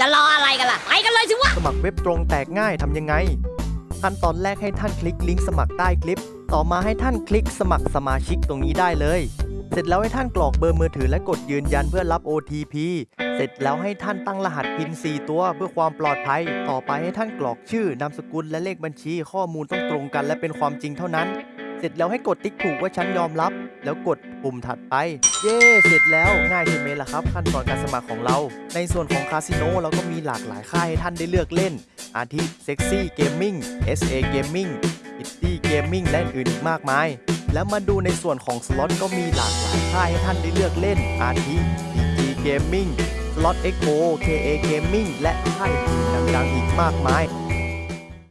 จะรออะไปกันเลยสิวะ สมัครเว็บตรงแตกง่ายทำยังไง ขั้นตอนแรกให้ท่านคลิกลิงก์สมัครใต้คลิป ต่อมาให้ท่านคลิกสมัครสมาชิกตรงนี้ได้เลย เสร็จแล้วให้ท่านกรอกเบอร์มือถือและกดยืนยันเพื่อรับ OTP เสร็จแล้วให้ท่านตั้งรหัสพิน4ตัวเพื่อความปลอดภัย ต่อไปให้ท่านกรอกชื่อนามสกุลและเลขบัญชี ข้อมูลต้องตรงกันและเป็นความจริงเท่านั้น เสร็จแล้วให้กดติ๊กถูกว่าฉันยอมรับ แล้วกดปุ่มถัดไป เย้เสร็จแล้วง่ายใช่ไหมล่ะครับ ขั้นตอนการสมัครของเรา ในส่วนของคาสิโนเราก็มีหลากหลายค่ายให้ท่านได้เลือกเล่น อาทิ Sexy Gaming SA Gaming Pretty Gaming และอื่นอีกมากมาย แล้วมาดูในส่วนของสล็อตก็มีหลากหลายค่ายให้ท่านได้เลือกเล่น อาทิ PG Gaming SlotXO KA Gaming และค่ายอื่นดังๆอีกมากมาย